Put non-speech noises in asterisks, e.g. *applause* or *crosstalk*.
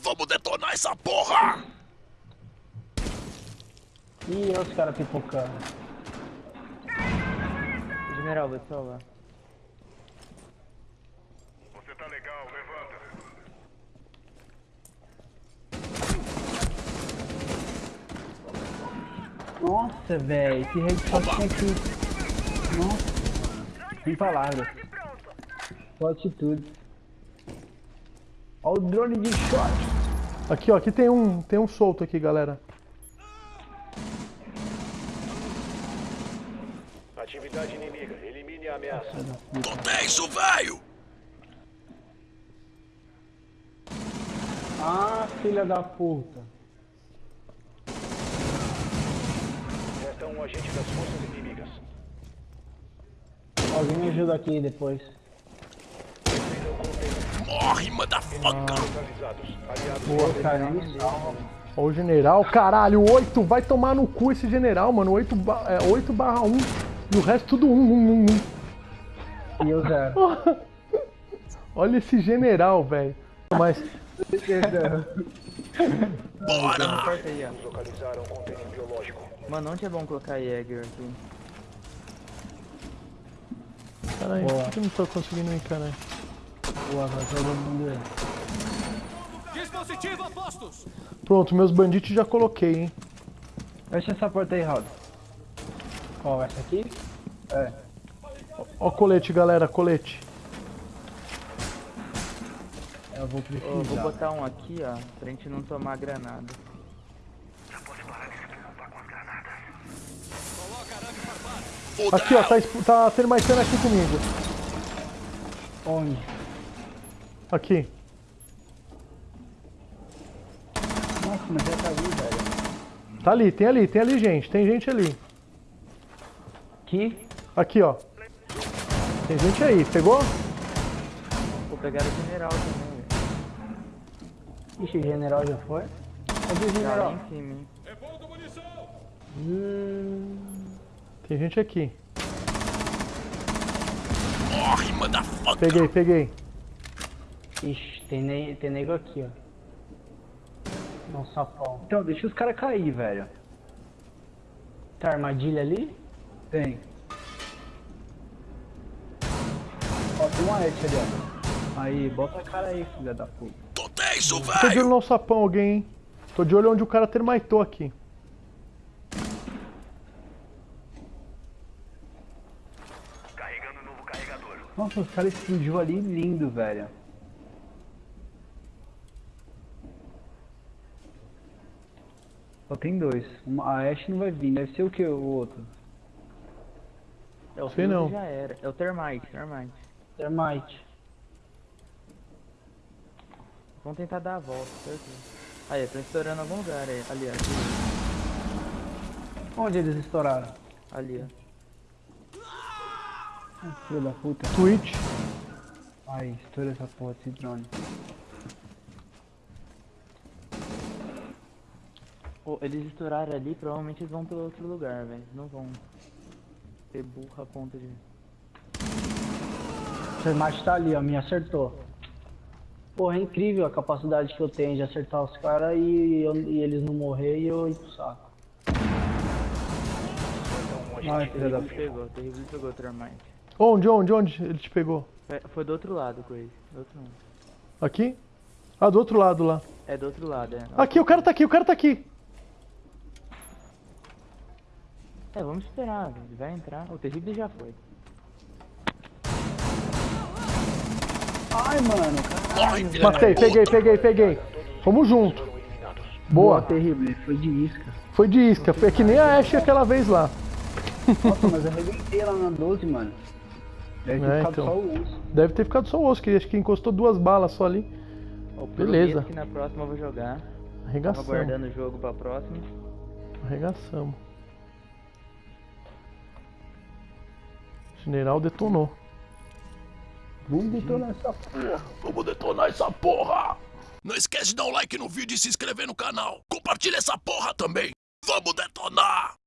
Vamos detonar essa porra! Ih, olha os caras pipocando. General, vou te salvar. Você tá legal, levanta. Nossa, velho, que headshot tinha aqui. Nossa, sem palavras. Só atitude. Olha o drone de shot. Aqui, ó, aqui tem um, tem um solto aqui, galera. Atividade inimiga. Elimine a ameaça. Tô tenso, velho! Ah, filha da puta. Resta um agente das forças inimigas. Alguém me ajuda aqui depois. Morre, motherfucker! Boa, cara. Ó o general, caralho, 8, vai tomar no cu esse general, mano, 8, ba é, 8 barra 1, e o resto tudo 1, 1, 1, 1. E eu zero. *laughs* Olha esse general, velho. Mas, Bora! Mano, onde é bom colocar Jäger aqui? caralho, por que eu não tô conseguindo ir, caralho? Boa, vai todo mundo aí. Dispositivo a postos! Pronto, meus banditos já coloquei, hein. Fecha essa porta aí, Raul. Ó, essa aqui? É. Ó colete, galera, colete. Eu vou precisar. vou botar um aqui, ó, pra gente não tomar granada. Aqui, ó, tá, exp- tá termitando aqui comigo. Onde? Aqui. Nossa, mas já tá ali, velho. Tá ali, tem ali, tem ali gente, tem gente ali. Aqui? Aqui, ó. Tem gente aí, pegou? Vou pegar o general também, velho. Ixi, o general já foi? Cadê o Tá general? em cima, hein? Hum, Tem gente aqui. Morre, motherfucker! Peguei, peguei. Ixi, tem, ne tem nego aqui, ó. Nossa, sapão. Então, deixa os caras cair, velho. Tá armadilha ali? Tem. Ó, tem uma edge ali, ó. Aí, bota a cara aí, filha da puta. Tô tenso, Tô de olho no sapão alguém, hein. Tô de olho onde o cara termitou aqui. Carregando novo carregador. Nossa, os caras explodiu ali lindo, velho. Só tem dois. Uma- a Ash não vai vir, deve ser o que o outro? É o Sei não. já era. É o Termite, Termite. Termite. Vamos tentar dar a volta, certeza. Aí, estão estourando algum lugar aí. Ali, ó. Onde eles estouraram? Ali, ó. Ah, Filho da puta. Twitch. Aí, estoura essa porra desse drone. Ô, eles estouraram ali, provavelmente eles vão pelo outro lugar, velho. Não vão ter burra a ponta de. O Termite tá ali, ó, me acertou. Porra, é incrível a capacidade que eu tenho de acertar os caras e, eu- e eles não morrer e eu ir pro saco. Ai, agente filha da pegou, terrível pegou o Termite. Onde, onde, onde ele te pegou? Foi- Foi do outro lado, Crazy. Do outro lado. Aqui? Ah, do outro lado lá. É do outro lado, é. Aqui, o cara tá aqui, o cara tá aqui. É, vamos esperar. Ele vai entrar. O terrível já foi. Ai, mano, caralho. Filha Matei, peguei, peguei, peguei. Vamos junto. eliminados. Boa. terrível, foi de isca. Foi de isca, foi que nem a Ashe aquela vez lá. Nossa, mas eu arrebentei lá na 12, mano. Deve ter É, ficado então. só o osso. Deve ter ficado só o osso, que acho que encostou duas balas só ali. Ó, Beleza. que na próxima eu vou jogar. Tava Arregaçamos. aguardando o jogo pra próxima. Arregaçamos. General detonou. Vamos detonar essa porra. Vamos detonar essa porra! Não esquece de dar um like no vídeo e se inscrever no canal. Compartilha essa porra também. Vamos detonar!